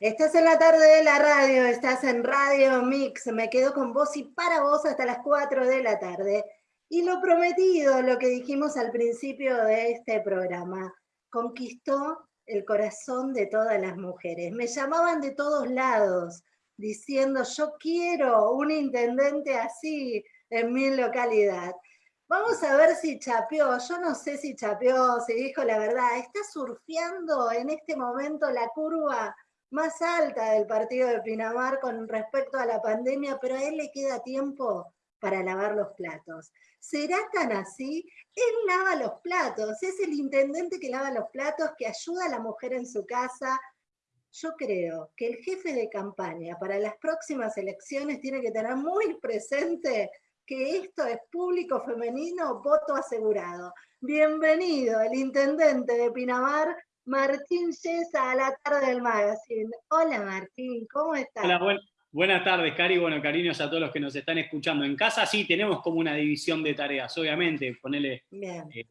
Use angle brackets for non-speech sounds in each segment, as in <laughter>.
Estás en la tarde de la radio, estás en Radio Mix, me quedo con vos y para vos hasta las 4 de la tarde. Y lo prometido, lo que dijimos al principio de este programa, conquistó el corazón de todas las mujeres. Me llamaban de todos lados diciendo, yo quiero un intendente así en mi localidad. Vamos a ver si chapeó, yo no sé si chapeó, si dijo la verdad, está surfeando en este momento la curva más alta del partido de Pinamar con respecto a la pandemia, pero a él le queda tiempo para lavar los platos. ¿Será tan así? Él lava los platos, es el intendente que lava los platos, que ayuda a la mujer en su casa. Yo creo que el jefe de campaña para las próximas elecciones tiene que tener muy presente que esto es público femenino, voto asegurado. Bienvenido, el intendente de Pinamar, Martín Yesa, a la tarde del magazine. Hola Martín, ¿cómo estás? Hola, buenas tardes, Cari. Bueno, cariños a todos los que nos están escuchando. En casa sí tenemos como una división de tareas, obviamente, ponerle eh,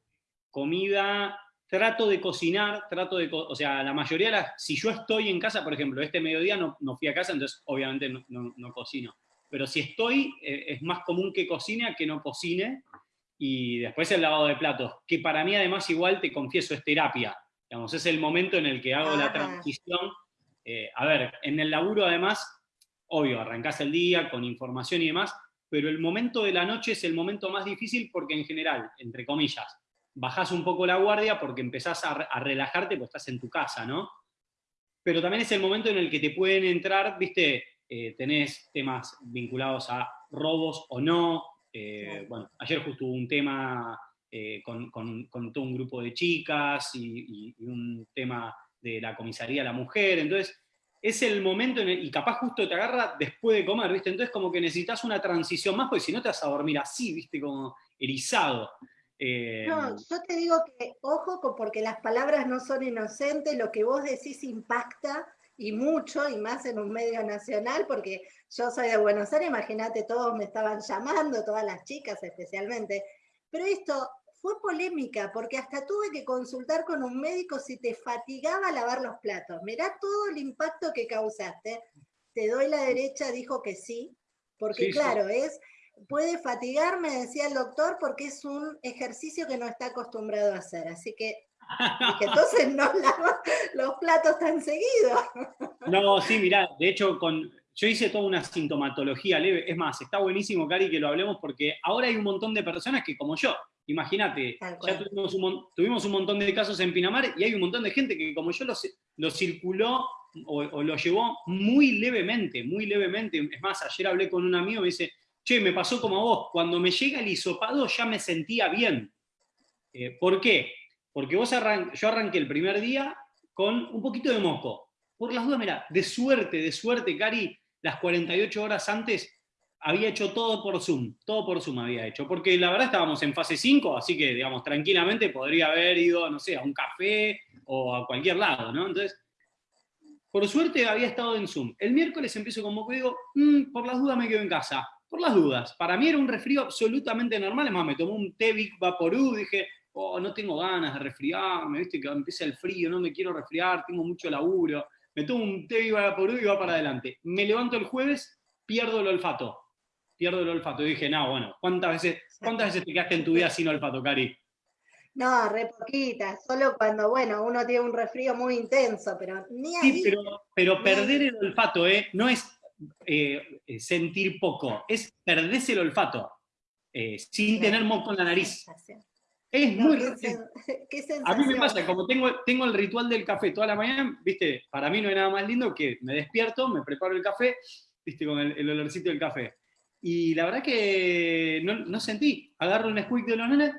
comida, trato de cocinar, trato de, o sea, la mayoría de las, si yo estoy en casa, por ejemplo, este mediodía no, no fui a casa, entonces obviamente no cocino pero si estoy, eh, es más común que cocine a que no cocine, y después el lavado de platos, que para mí además igual, te confieso, es terapia, digamos, es el momento en el que hago la transición. Eh, a ver, en el laburo además, obvio, arrancás el día con información y demás, pero el momento de la noche es el momento más difícil porque en general, entre comillas, bajás un poco la guardia porque empezás a, a relajarte porque estás en tu casa, ¿no? Pero también es el momento en el que te pueden entrar, viste, eh, tenés temas vinculados a robos o no. Eh, bueno, ayer justo hubo un tema eh, con, todo un grupo de chicas y, un tema de la comisaría a la mujer, entonces es el momento y capaz justo te agarra después de comer, ¿viste? Entonces como que necesitas una transición más, porque si no te vas a dormir así, ¿viste? Como erizado. no, yo te digo que ojo, porque las palabras no son inocentes, lo que vos decís impacta, y mucho, y más en un medio nacional, porque yo soy de Buenos Aires, imagínate, todos me estaban llamando, todas las chicas especialmente, pero esto fue polémica, porque hasta tuve que consultar con un médico si te fatigaba lavar los platos. Mirá todo el impacto que causaste. Te doy la derecha, dijo que sí, porque claro, es puede fatigarme, decía el doctor, porque es un ejercicio que no está acostumbrado a hacer. Así que <laughs> entonces no lava los platos tan seguido. <laughs> No, sí, mirá, de hecho, con, yo hice toda una sintomatología leve. Es más, está buenísimo, Cari, que lo hablemos porque ahora hay un montón de personas que, como yo, imagínate, ya tuvimos un, montón de casos en Pinamar y hay un montón de gente que, como yo, lo, circuló o, lo llevó muy levemente, muy levemente. Es más, ayer hablé con un amigo y me dice, che, me pasó como a vos, cuando me llega el hisopado ya me sentía bien. Eh, ¿Por qué? Porque vos yo arranqué el primer día con un poquito de moco. Por las dudas, mira, de suerte, de suerte, Cari, las 48 horas antes había hecho todo por Zoom, todo por Zoom había hecho, porque la verdad estábamos en fase 5, así que, digamos, tranquilamente podría haber ido, no sé, a un café o a cualquier lado, ¿no? Entonces, por suerte había estado en Zoom. El miércoles empiezo con moco y digo, mm, por las dudas me quedo en casa, por las dudas. Para mí era un resfrío absolutamente normal, es más, me tomó un té Vaporú, dije, oh, no tengo ganas de resfriarme, viste que empieza el frío, no me quiero resfriar, tengo mucho laburo, me tomo un té y va por y va para adelante. Me levanto el jueves, pierdo el olfato, pierdo el olfato. Y dije, no, bueno, ¿cuántas veces, ¿cuántas veces te quedaste en tu vida sin olfato, Cari? No, re poquitas, solo cuando, bueno, uno tiene un resfrío muy intenso, pero ni ahí. Sí, pero, perder el olfato, ¿eh? No es eh, sentir poco, es perderse el olfato, eh, sin tener moco en la nariz. Es muy... <laughs> a mí me pasa, como tengo, tengo el ritual del café toda la mañana, viste, para mí no hay nada más lindo que me despierto, me preparo el café, viste, con el, olorcito del café. Y la verdad que no, sentí. Agarro un squeak de los nenes,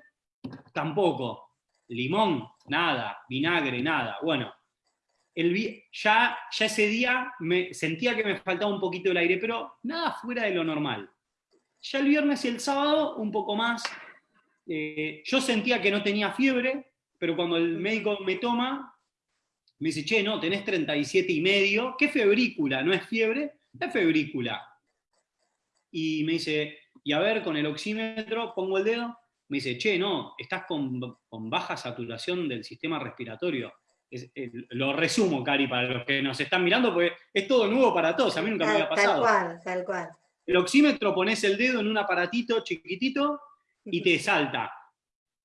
tampoco. Limón, nada. Vinagre, nada. Bueno, el, ya, ya ese día me sentía que me faltaba un poquito el aire, pero nada fuera de lo normal. Ya el viernes y el sábado, un poco más, eh, yo sentía que no tenía fiebre, pero cuando el médico me toma, me dice, che, no, tenés 37 y medio, ¿qué febrícula? ¿No es fiebre? Es febrícula. Y me dice, y a ver, con el oxímetro, pongo el dedo, me dice, che, no, estás con, baja saturación del sistema respiratorio. lo resumo, Cari, para los que nos están mirando, porque es todo nuevo para todos, a mí nunca me había pasado. Tal cual, tal cual. El oxímetro pones el dedo en un aparatito chiquitito y te salta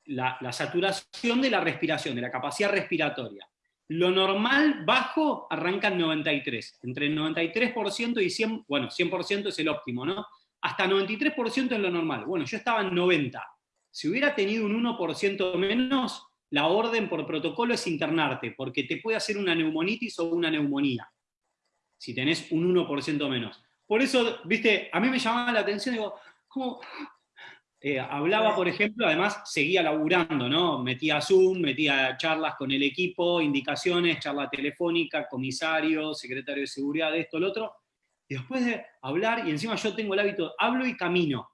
la, saturación de la respiración, de la capacidad respiratoria. Lo normal bajo arranca en 93, entre el 93% y 100, bueno, 100% es el óptimo, ¿no? Hasta 93% es lo normal. Bueno, yo estaba en 90. Si hubiera tenido un 1% menos, la orden por protocolo es internarte, porque te puede hacer una neumonitis o una neumonía, si tenés un 1% menos. Por eso, viste, a mí me llamaba la atención, digo, ¿cómo, eh, hablaba, por ejemplo, además seguía laburando, ¿no? Metía Zoom, metía charlas con el equipo, indicaciones, charla telefónica, comisario, secretario de seguridad, esto, lo otro. Y después de hablar, y encima yo tengo el hábito, hablo y camino.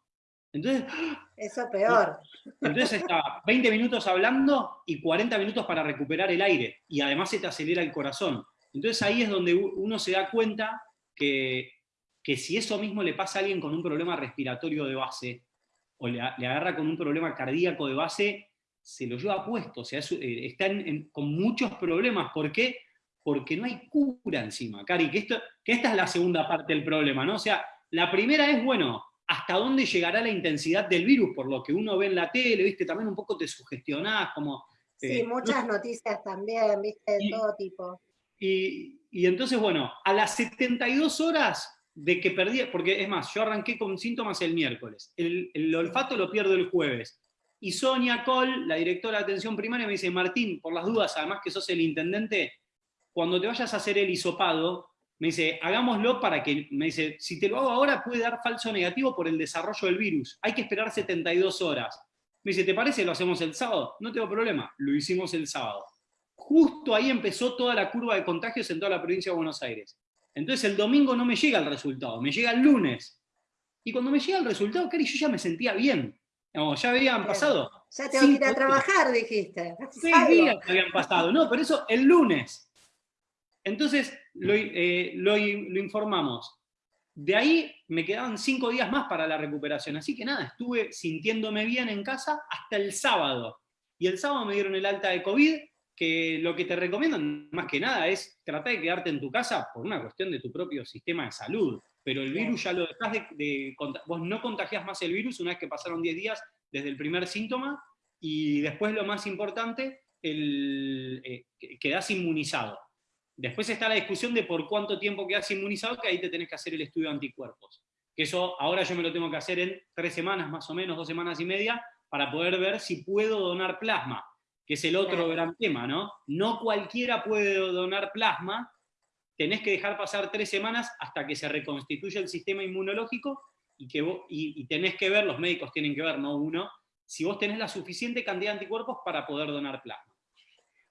Entonces... Eso peor. Entonces estaba 20 minutos hablando y 40 minutos para recuperar el aire. Y además se te acelera el corazón. Entonces ahí es donde uno se da cuenta que, que si eso mismo le pasa a alguien con un problema respiratorio de base, o le, agarra con un problema cardíaco de base, se lo lleva puesto, o sea, eh, están con muchos problemas. ¿Por qué? Porque no hay cura encima, Cari, que, esto, que esta es la segunda parte del problema, ¿no? O sea, la primera es, bueno, hasta dónde llegará la intensidad del virus, por lo que uno ve en la tele, viste, también un poco te sugestionás, como... Sí, eh, muchas noticias también, viste, de todo tipo. Y, y entonces, bueno, a las 72 horas de que perdí, porque es más, yo arranqué con síntomas el miércoles, el, olfato lo pierdo el jueves, y Sonia Cole, la directora de atención primaria, me dice, Martín, por las dudas, además que sos el intendente, cuando te vayas a hacer el hisopado, me dice, hagámoslo para que, me dice, si te lo hago ahora puede dar falso negativo por el desarrollo del virus, hay que esperar 72 horas. Me dice, ¿te parece lo hacemos el sábado? No tengo problema, lo hicimos el sábado. Justo ahí empezó toda la curva de contagios en toda la provincia de Buenos Aires. Entonces el domingo no me llega el resultado, me llega el lunes. Y cuando me llega el resultado, Cari, yo ya me sentía bien. ya habían pasado. Ya tengo que ir a trabajar, dijiste. Seis días habían pasado. No, pero eso el lunes. Entonces eh, lo, lo, informamos. De ahí me quedaban cinco días más para la recuperación. Así que nada, estuve sintiéndome bien en casa hasta el sábado. Y el sábado me dieron el alta de COVID que lo que te recomiendan más que nada es tratar de quedarte en tu casa por una cuestión de tu propio sistema de salud. Pero el virus ya lo dejas de, Vos no contagias más el virus una vez que pasaron 10 días desde el primer síntoma y después lo más importante, el, eh, quedás inmunizado. Después está la discusión de por cuánto tiempo quedas inmunizado, que ahí te tenés que hacer el estudio de anticuerpos. Que eso ahora yo me lo tengo que hacer en tres semanas más o menos, dos semanas y media, para poder ver si puedo donar plasma que es el otro gran tema, ¿no? No cualquiera puede donar plasma, tenés que dejar pasar tres semanas hasta que se reconstituya el sistema inmunológico y, que y, tenés que ver, los médicos tienen que ver, no uno, si vos tenés la suficiente cantidad de anticuerpos para poder donar plasma.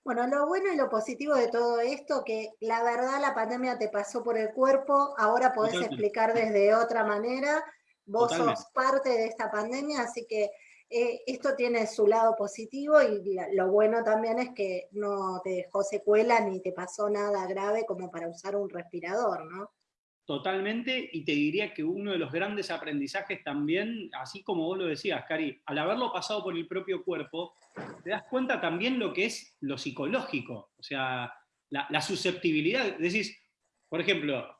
Bueno, lo bueno y lo positivo de todo esto, que la verdad la pandemia te pasó por el cuerpo, ahora podés explicar desde otra manera, vos sos parte de esta pandemia, así que eh, esto tiene su lado positivo y lo bueno también es que no te dejó secuela ni te pasó nada grave como para usar un respirador, ¿no? Totalmente, y te diría que uno de los grandes aprendizajes también, así como vos lo decías, Cari, al haberlo pasado por el propio cuerpo, te das cuenta también lo que es lo psicológico, o sea, la, susceptibilidad, decís, por ejemplo,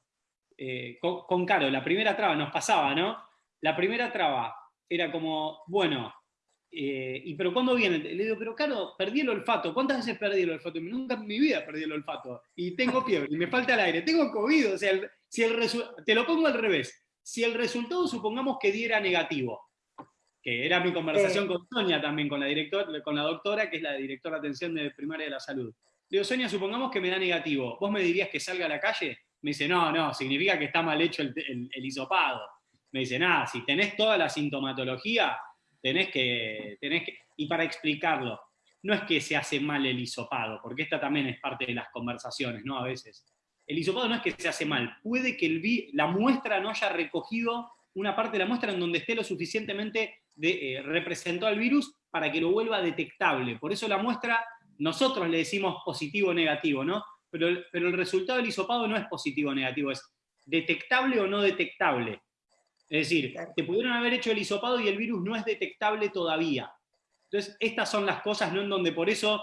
eh, con, con Caro, la primera traba nos pasaba, ¿no? La primera traba era como, bueno, eh, y pero ¿cuándo viene? Le digo, pero claro, perdí el olfato. ¿Cuántas veces perdí el olfato? Nunca en mi vida perdí el olfato. Y tengo fiebre, y me falta el aire, tengo COVID. O sea, si el te lo pongo al revés. Si el resultado supongamos que diera negativo, que era mi conversación con Sonia también, con la, director, con la doctora, que es la directora de atención de primaria de la salud. Le digo, Sonia, supongamos que me da negativo. ¿Vos me dirías que salga a la calle? Me dice, no, no, significa que está mal hecho el, el, el hisopado. Me dice, nada, si tenés toda la sintomatología, tenés que, tenés que, y para explicarlo, no es que se hace mal el hisopado, porque esta también es parte de las conversaciones, ¿no? A veces. El hisopado no es que se hace mal, puede que el la muestra no haya recogido una parte de la muestra en donde esté lo suficientemente de, eh, representó al virus para que lo vuelva detectable. Por eso la muestra, nosotros le decimos positivo o negativo, ¿no? Pero, pero el resultado del hisopado no es positivo o negativo, es detectable o no detectable. Es decir, te pudieron haber hecho el hisopado y el virus no es detectable todavía. Entonces, estas son las cosas ¿no? en donde por eso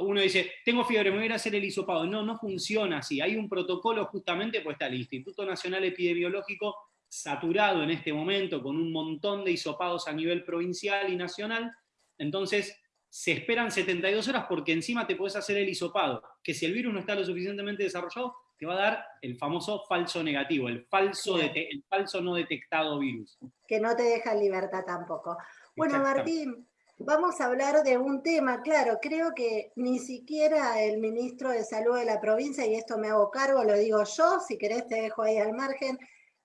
uno dice, tengo fiebre, me voy a ir a hacer el hisopado. No, no funciona así. Hay un protocolo justamente, pues está el Instituto Nacional Epidemiológico saturado en este momento con un montón de hisopados a nivel provincial y nacional. Entonces, se esperan 72 horas porque encima te puedes hacer el hisopado, que si el virus no está lo suficientemente desarrollado, te va a dar el famoso falso negativo, el falso, el falso no detectado virus. Que no te deja libertad tampoco. Bueno, Martín, vamos a hablar de un tema, claro, creo que ni siquiera el ministro de Salud de la provincia, y esto me hago cargo, lo digo yo, si querés te dejo ahí al margen,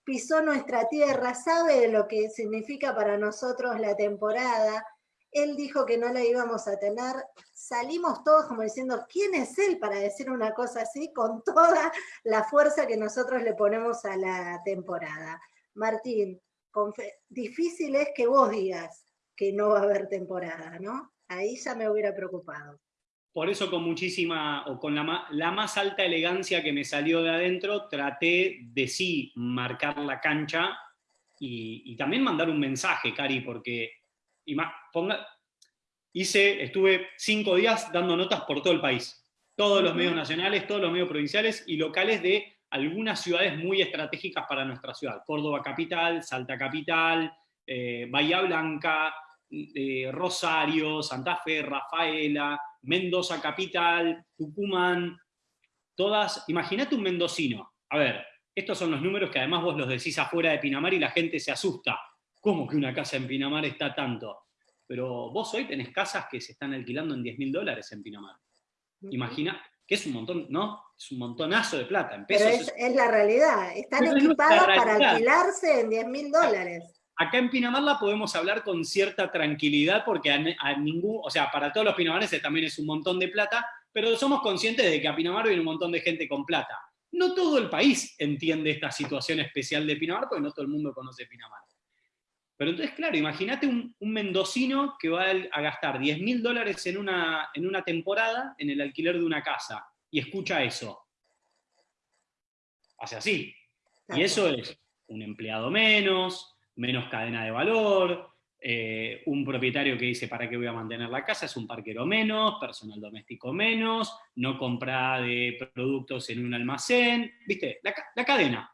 pisó nuestra tierra, sabe lo que significa para nosotros la temporada, él dijo que no la íbamos a tener, salimos todos como diciendo, ¿quién es él para decir una cosa así con toda la fuerza que nosotros le ponemos a la temporada? Martín, difícil es que vos digas que no va a haber temporada, ¿no? Ahí ya me hubiera preocupado. Por eso con muchísima, o con la, la más alta elegancia que me salió de adentro, traté de sí marcar la cancha y, y también mandar un mensaje, Cari, porque y ponga, hice, estuve cinco días dando notas por todo el país. Todos los medios nacionales, todos los medios provinciales y locales de algunas ciudades muy estratégicas para nuestra ciudad. Córdoba capital, Salta capital, eh, Bahía Blanca, eh, Rosario, Santa Fe, Rafaela, Mendoza capital, Tucumán, todas, imagínate un mendocino. A ver, estos son los números que además vos los decís afuera de Pinamar y la gente se asusta. ¿Cómo que una casa en Pinamar está tanto? Pero vos hoy tenés casas que se están alquilando en 10 mil dólares en Pinamar. Imagina, que es un montón, ¿no? Es un montonazo de plata. En pesos, Pero es, la realidad. Están equipadas para alquilarse en 10 mil dólares. Acá en Pinamar la podemos hablar con cierta tranquilidad porque a, ningún, o sea, para todos los pinamarenses también es un montón de plata, pero somos conscientes de que a Pinamar viene un montón de gente con plata. No todo el país entiende esta situación especial de Pinamar porque no todo el mundo conoce Pinamar. Pero entonces, claro, imagínate un, mendocino que va a gastar 10 mil dólares en una, en una temporada en el alquiler de una casa y escucha eso. Hace así. Y eso es un empleado menos, menos cadena de valor, eh, un propietario que dice para qué voy a mantener la casa, es un parquero menos, personal doméstico menos, no compra de productos en un almacén, ¿viste? La, la cadena.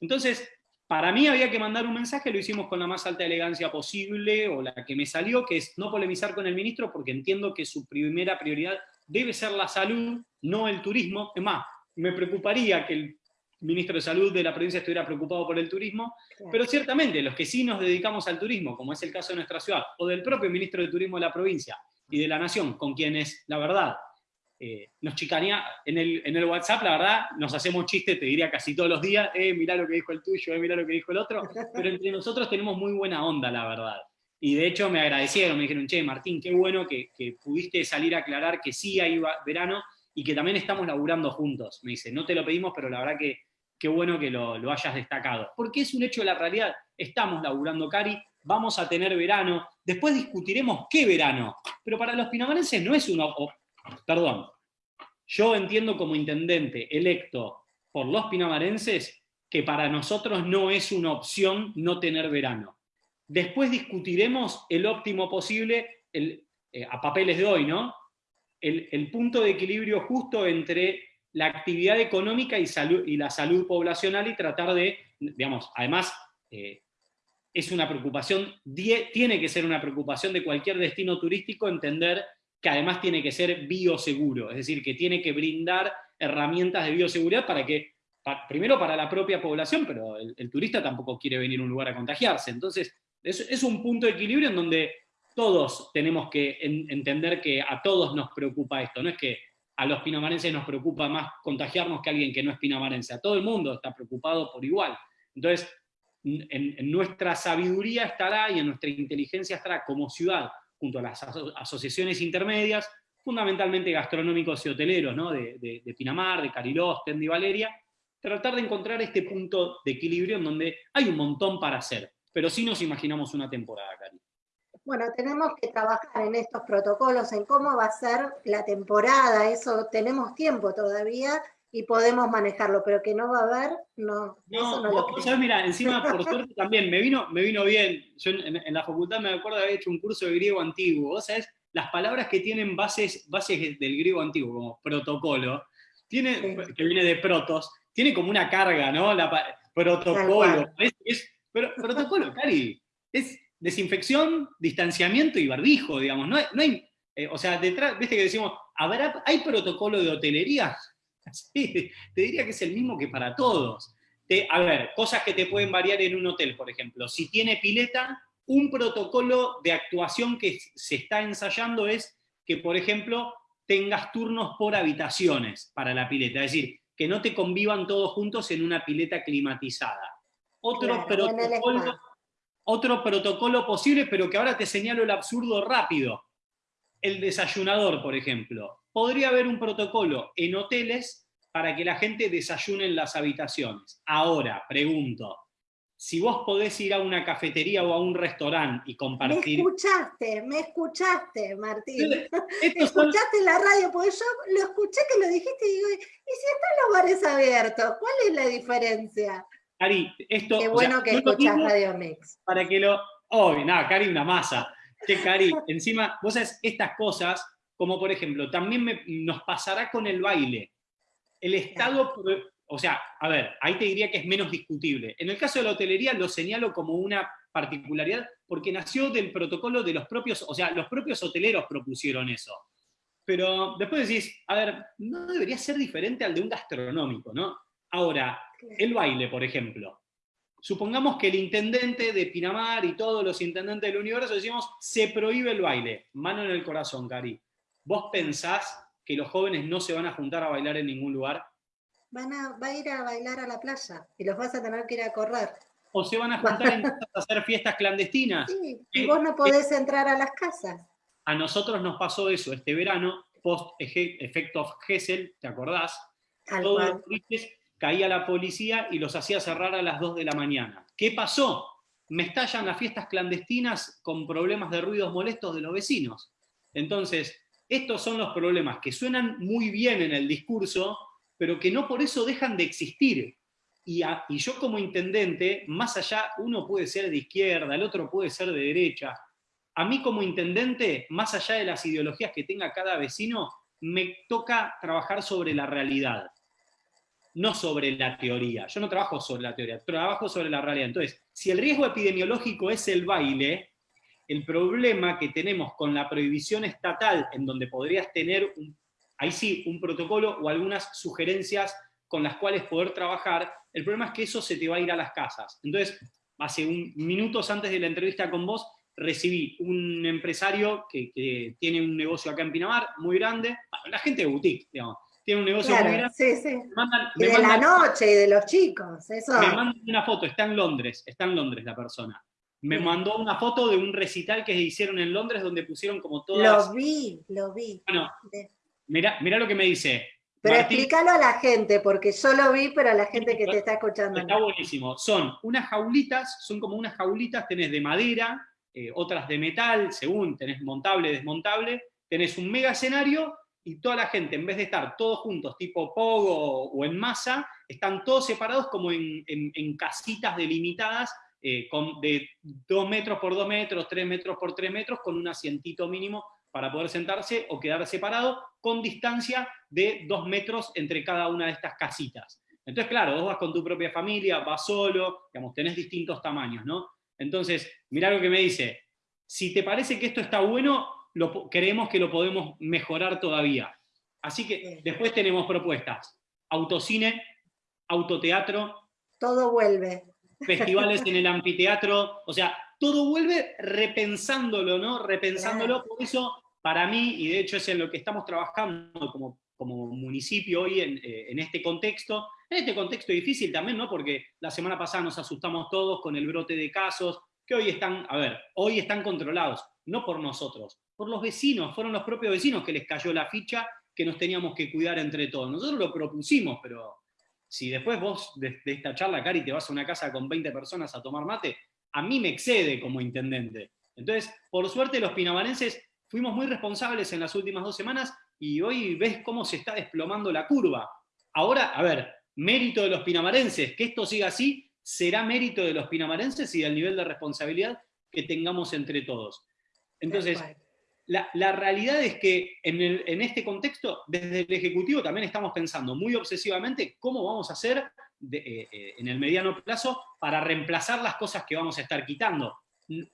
Entonces, para mí había que mandar un mensaje, lo hicimos con la más alta elegancia posible, o la que me salió, que es no polemizar con el ministro, porque entiendo que su primera prioridad debe ser la salud, no el turismo. Es más, me preocuparía que el ministro de Salud de la provincia estuviera preocupado por el turismo, pero ciertamente los que sí nos dedicamos al turismo, como es el caso de nuestra ciudad, o del propio ministro de Turismo de la provincia y de la Nación, con quienes, la verdad, eh, nos chicanea, en el, en el WhatsApp, la verdad, nos hacemos chistes, te diría casi todos los días, eh, mirá lo que dijo el tuyo, eh, mirá lo que dijo el otro, pero entre nosotros tenemos muy buena onda, la verdad. Y de hecho me agradecieron, me dijeron, che, Martín, qué bueno que, pudiste salir a aclarar que sí hay verano y que también estamos laburando juntos. Me dice, no te lo pedimos, pero la verdad que qué bueno que lo, lo hayas destacado. Porque es un hecho de la realidad, estamos laburando, Cari, vamos a tener verano, después discutiremos qué verano, pero para los pinamarenses no es uno, perdón, yo entiendo como intendente electo por los pinamarenses que para nosotros no es una opción no tener verano. Después discutiremos el óptimo posible, eh, a papeles de hoy, ¿no? El, punto de equilibrio justo entre la actividad económica y, la salud poblacional y tratar de, digamos, además, eh, es una preocupación, tiene que ser una preocupación de cualquier destino turístico entender que además tiene que ser bioseguro, es decir, que tiene que brindar herramientas de bioseguridad para que, primero para la propia población, pero el, turista tampoco quiere venir a un lugar a contagiarse. Entonces, es, un punto de equilibrio en donde todos tenemos que entender que a todos nos preocupa esto, no es que a los pinamarenses nos preocupa más contagiarnos que a alguien que no es pinamarense, a todo el mundo está preocupado por igual. Entonces, en nuestra sabiduría estará y en nuestra inteligencia estará como ciudad junto a las asociaciones intermedias, fundamentalmente gastronómicos y hoteleros, ¿no? de, Pinamar, de Cariló, Tendi y Valeria, tratar de encontrar este punto de equilibrio en donde hay un montón para hacer, pero sí nos imaginamos una temporada, Cari. Bueno, tenemos que trabajar en estos protocolos, en cómo va a ser la temporada, eso tenemos tiempo todavía, y podemos manejarlo, pero que no va a haber, no. No, no vos, sabés, mira, encima <laughs> por suerte también me vino, me vino bien. Yo en, la facultad me acuerdo de haber hecho un curso de griego antiguo. Vos sabés las palabras que tienen bases, bases del griego antiguo, como protocolo, tiene, que viene de protos, tiene como una carga, ¿no? La, protocolo. Es, protocolo, Cari, es desinfección, distanciamiento y barbijo, digamos. No hay, eh, o sea, detrás, viste que decimos, ¿habrá, ¿hay protocolo de hotelería? <laughs> Sí, te diría que es el mismo que para todos. a ver, cosas que te pueden variar en un hotel, por ejemplo. Si tiene pileta, un protocolo de actuación que se está ensayando es que, por ejemplo, tengas turnos por habitaciones para la pileta, es decir, que no te convivan todos juntos en una pileta climatizada. Otro, protocolo, otro protocolo posible, pero que ahora te señalo el absurdo rápido. El desayunador, por ejemplo. Podría haber un protocolo en hoteles para que la gente desayune en las habitaciones. Ahora, pregunto, si vos podés ir a una cafetería o a un restaurante y compartir... Me escuchaste, me escuchaste, Martín. <laughs> escuchaste la radio, porque yo lo escuché que lo dijiste y digo, ¿y si están los bares abiertos? ¿Cuál es la diferencia? Cari, esto... Qué bueno que escuchás Radio Mix. Para que lo... Oh, nada, Cari, una masa. Que Cari, encima, vos sabés, estas cosas, como por ejemplo, también nos pasará con el baile. El Estado o sea, a ver, ahí te diría que es menos discutible. En el caso de la hotelería lo señalo como una particularidad porque nació del protocolo de los propios, o sea, los propios hoteleros propusieron eso. Pero después decís, a ver, no debería ser diferente al de un gastronómico, ¿no? Ahora, el baile, por ejemplo. Supongamos que el intendente de Pinamar y todos los intendentes del universo decimos, se prohíbe el baile. Mano en el corazón, Cari. ¿Vos pensás que los jóvenes no se van a juntar a bailar en ningún lugar? van a, va a ir a bailar a la playa y los vas a tener que ir a correr. O se van a juntar en <laughs> a hacer fiestas clandestinas. Sí, y eh, vos no podés entrar a las casas. A nosotros nos pasó eso este verano, post efecto Gessel, ¿te acordás? Todos los caía la policía y los hacía cerrar a las 2 de la mañana. ¿Qué pasó? Me estallan las fiestas clandestinas con problemas de ruidos molestos de los vecinos. Entonces, estos son los problemas que suenan muy bien en el discurso, pero que no por eso dejan de existir. Y, yo como intendente, más allá, uno puede ser de izquierda, el otro puede ser de derecha. A mí como intendente, más allá de las ideologías que tenga cada vecino, me toca trabajar sobre la realidad, no sobre la teoría. Yo no trabajo sobre la teoría, trabajo sobre la realidad. Entonces, si el riesgo epidemiológico es el baile, el problema que tenemos con la prohibición estatal, en donde podrías tener un ahí sí, un protocolo o algunas sugerencias con las cuales poder trabajar, el problema es que eso se te va a ir a las casas. Entonces, hace un, minutos antes de la entrevista con vos, recibí un empresario que, tiene un negocio acá en Pinamar, muy grande, la gente de boutique, digamos, tiene un negocio muy grande. Sí, sí. y de la noche y de los chicos, eso. Me mandan una foto, está en Londres, está en Londres la persona. Me mandó una foto de un recital que hicieron en Londres donde pusieron como todas... Lo vi, lo vi. Bueno, Mira, lo que me dice. Pero explícalo a la gente, porque yo lo vi, pero a la gente que te está escuchando. Está buenísimo. Son unas jaulitas, son como unas jaulitas, tenés de madera, eh, otras de metal, según tenés montable, desmontable, tenés un mega escenario y toda la gente, en vez de estar todos juntos, tipo pogo o en masa, están todos separados como en, casitas delimitadas, eh, con, de 2 metros por 2 metros, 3 metros por 3 metros, con un asientito mínimo para poder sentarse o quedar separado con distancia de dos metros entre cada una de estas casitas. Entonces, claro, vos vas con tu propia familia, vas solo, digamos, tenés distintos tamaños, ¿no? Entonces, mirá lo que me dice, si te parece que esto está bueno, lo, creemos que lo podemos mejorar todavía. Así que después tenemos propuestas, autocine, autoteatro. Todo vuelve. Festivales en el anfiteatro, o sea, todo vuelve repensándolo, ¿no? Repensándolo, por eso para mí, y de hecho es en lo que estamos trabajando como, como municipio hoy eh, en, este contexto, en este contexto difícil también, ¿no? Porque la semana pasada nos asustamos todos con el brote de casos, que hoy están, a ver, hoy están controlados, no por nosotros, por los vecinos, fueron los propios vecinos que les cayó la ficha que nos teníamos que cuidar entre todos. Nosotros lo propusimos, pero si después vos de, de esta charla, Cari, te vas a una casa con 20 personas a tomar mate, a mí me excede como intendente. Entonces, por suerte los pinamarenses fuimos muy responsables en las últimas dos semanas y hoy ves cómo se está desplomando la curva. Ahora, a ver, mérito de los pinamarenses, que esto siga así, será mérito de los pinamarenses y del nivel de responsabilidad que tengamos entre todos. Entonces, la, realidad es que en, este contexto, desde el Ejecutivo también estamos pensando muy obsesivamente cómo vamos a hacer eh, eh, en el mediano plazo para reemplazar las cosas que vamos a estar quitando.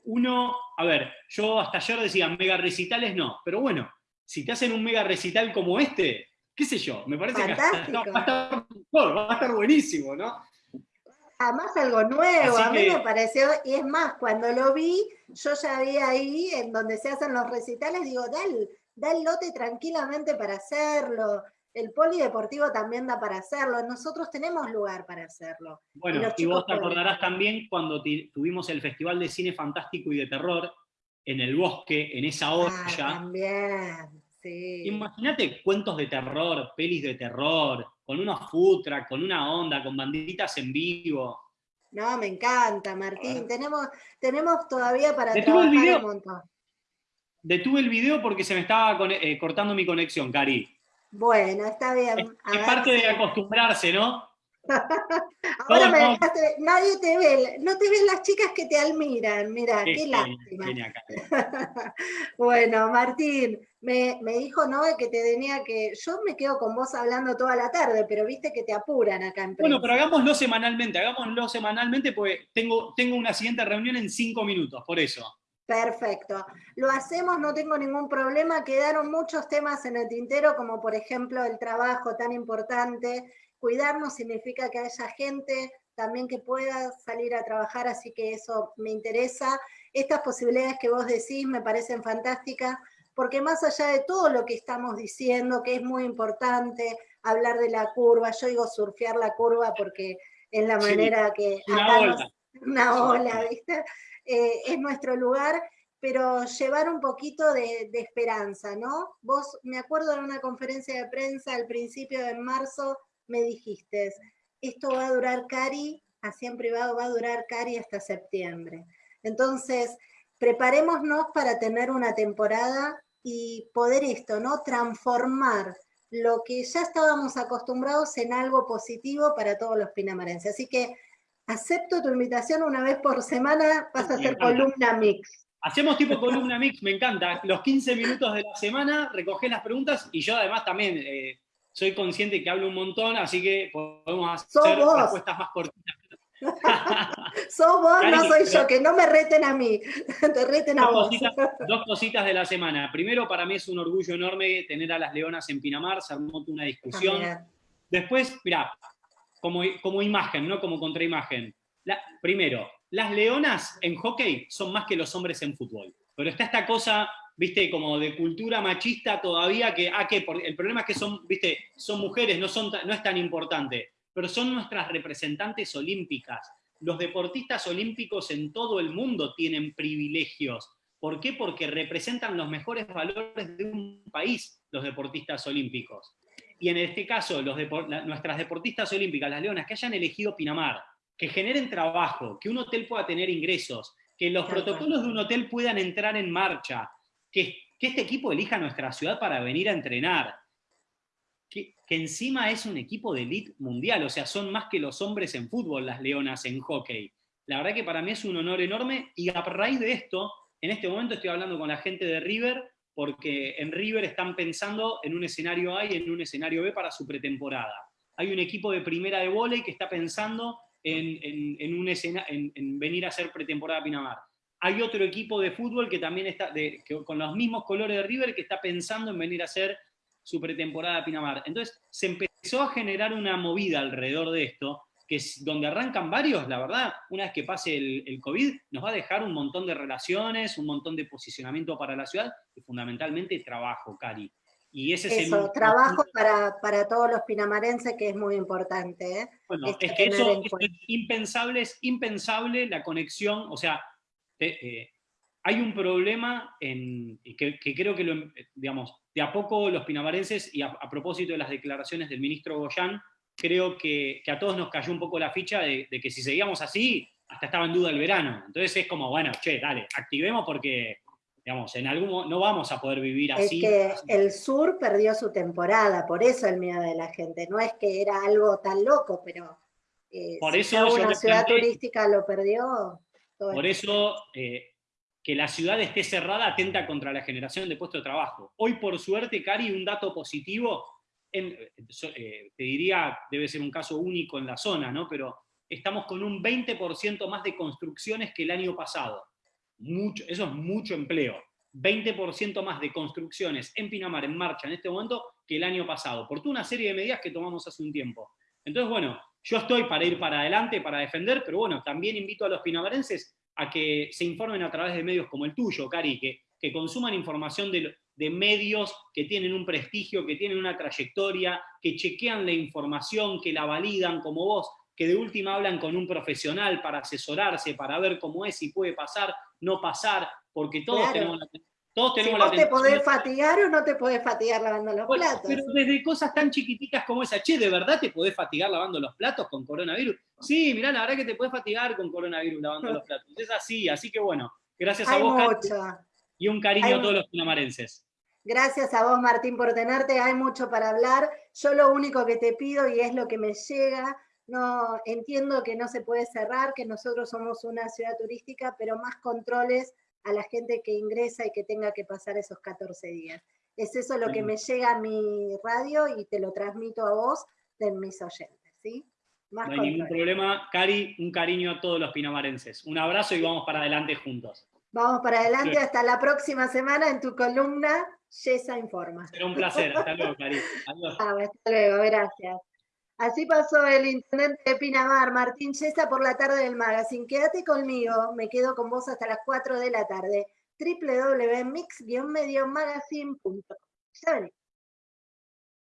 Uno, a ver, yo hasta ayer decía mega recitales no, pero bueno, si te hacen un mega recital como este, qué sé yo, me parece que va, a estar, va a estar buenísimo, ¿no? Además algo nuevo, a mí me pareció, y es más, cuando lo vi, yo ya vi ahí, en donde se hacen los recitales, digo, da el, lote tranquilamente para hacerlo, el polideportivo también da para hacerlo, nosotros tenemos lugar para hacerlo. Bueno, y, vos te acordarás también cuando tuvimos el Festival de Cine Fantástico y de Terror en el bosque, en esa ah, olla. también, sí. Imagínate cuentos de terror, pelis de terror, con unos food con una onda, con banditas en vivo. No, me encanta, Martín. Tenemos, tenemos todavía para Detuve trabajar el un montón. Detuve el video porque se me estaba eh, cortando mi conexión, Cari. Bueno, está bien. es parte de acostumbrarse, ¿no? <laughs> Ahora me dejaste, nadie te ve, no te ven las chicas que te admiran, mira, qué lástima. <laughs> bueno, Martín, me, dijo no que te tenía que, yo me quedo con vos hablando toda la tarde, pero viste que te apuran acá en Bueno, pero hagámoslo semanalmente, hagámoslo semanalmente, porque tengo, tengo una siguiente reunión en cinco minutos, por eso. Perfecto. Lo hacemos, no tengo ningún problema. Quedaron muchos temas en el tintero, como por ejemplo el trabajo tan importante Cuidarnos significa que haya gente también que pueda salir a trabajar, así que eso me interesa. Estas posibilidades que vos decís me parecen fantásticas, porque más allá de todo lo que estamos diciendo, que es muy importante, hablar de la curva, yo digo surfear la curva porque es la manera que... Una ola. una ola, ¿viste? Eh, es nuestro lugar, pero llevar un poquito de, de, esperanza, ¿no? Vos, me acuerdo de una conferencia de prensa al principio de marzo, me dijiste, esto va a durar Cari, así en privado va a durar Cari hasta septiembre. Entonces, preparémonos para tener una temporada y poder esto, ¿no? Transformar lo que ya estábamos acostumbrados en algo positivo para todos los pinamarenses. Así que acepto tu invitación una vez por semana, vas a hacer columna mix. Hacemos tipo columna mix, me encanta. Los 15 minutos de la semana, recogés las preguntas y yo además también eh, soy consciente que hablo un montón, así que podemos hacer respuestas más cortitas. <laughs> Sos vos, no soy yo, que no me reten a mí, <laughs> te reten a vos. <laughs> dos cositas de la semana. Primero, para mí es un orgullo enorme tener a las leonas en Pinamar, se armó una discusión. Ah, Después, mira, como, como imagen, no como contraimagen. primero, las leonas en hockey son más que los hombres en fútbol. Pero está esta cosa viste, como de cultura machista todavía, que, ah, que el problema es que son, viste, son mujeres, no, son, no es tan importante, pero son nuestras representantes olímpicas. Los deportistas olímpicos en todo el mundo tienen privilegios. ¿Por qué? Porque representan los mejores valores de un país, los deportistas olímpicos. Y en este caso, los nuestras deportistas olímpicas, las leonas, que hayan elegido Pinamar, que generen trabajo, que un hotel pueda tener ingresos, que los protocolos de un hotel puedan entrar en marcha, que, este equipo elija nuestra ciudad para venir a entrenar, que, encima es un equipo de elite mundial, o sea, son más que los hombres en fútbol, las leonas en hockey. La verdad que para mí es un honor enorme y a raíz de esto, en este momento estoy hablando con la gente de River, porque en River están pensando en un escenario A y en un escenario B para su pretemporada. Hay un equipo de primera de volei que está pensando en, en venir a hacer pretemporada a Pinamar hay otro equipo de fútbol que también está, con los mismos colores de River, que está pensando en venir a hacer su pretemporada a Pinamar. Entonces se empezó a generar una movida alrededor de esto, que es donde arrancan varios, la verdad, una vez que pase el, COVID, nos va a dejar un montón de relaciones, un montón de posicionamiento para la ciudad, y fundamentalmente trabajo, Cari. Y ese es el... trabajo para, para, todos los pinamarenses, que es muy importante. ¿eh? Bueno, es que eso es impensable, es impensable la conexión, o sea, eh, hay un problema en, que, creo que, lo, digamos, de a poco los pinamarenses, y a, propósito de las declaraciones del ministro Goyán, creo que, a todos nos cayó un poco la ficha de, que si seguíamos así, hasta estaba en duda el verano. Entonces es como, bueno, che, dale, activemos porque, digamos, en algún no vamos a poder vivir así. Es que el sur perdió su temporada, por eso el miedo de la gente. No es que era algo tan loco, pero eh, por eso una ciudad turística lo perdió. Por eso, eh, que la ciudad esté cerrada atenta contra la generación de puestos de trabajo. Hoy, por suerte, Cari, un dato positivo, eh, te diría, debe ser un caso único en la zona, ¿no? pero estamos con un 20% más de construcciones que el año pasado. Mucho, eso es mucho empleo. 20% más de construcciones en Pinamar en marcha en este momento que el año pasado, por toda una serie de medidas que tomamos hace un tiempo. Entonces, bueno, yo estoy para ir para adelante, para defender, pero bueno, también invito a los pinamarenses a que se informen a través de medios como el tuyo, Cari, que, que consuman información de, de medios que tienen un prestigio, que tienen una trayectoria, que chequean la información, que la validan como vos, que de última hablan con un profesional para asesorarse, para ver cómo es, si puede pasar, no pasar, porque todos tenemos la todos tenemos si vos te podés fatigar o no te podés fatigar lavando los platos. Pero desde cosas tan chiquititas como esa, che, ¿de verdad te podés fatigar lavando los platos con coronavirus? Sí, mirá, la verdad que te podés fatigar con coronavirus lavando los <laughs> platos. Es así, así que bueno, gracias a vos, y un cariño a todos los pinamarenses. Gracias a vos, Martín, por tenerte. Hay mucho para hablar. Yo lo único que te pido, y es lo que me llega, no entiendo que no se puede cerrar, que nosotros somos una ciudad turística, pero más controles a la gente que ingresa y que tenga que pasar esos 14 días. Es eso lo que me llega a mi radio y te lo transmito a vos de mis oyentes, ¿sí? no hay ningún problema. Cari, un cariño a todos los pinamarenses. Un abrazo y vamos para adelante juntos. Vamos para adelante hasta la próxima semana en tu columna Yesa Informa. Será un placer. Hasta luego, Cari. <laughs> Adiós. Ah, hasta luego, gracias. Así pasó el intendente de Pinamar, Martín Yesa, por la tarde del magazine. Quédate conmigo, me quedo con vos hasta las 4 de la tarde. www.mix-mediomagazine.com. Ya venimos.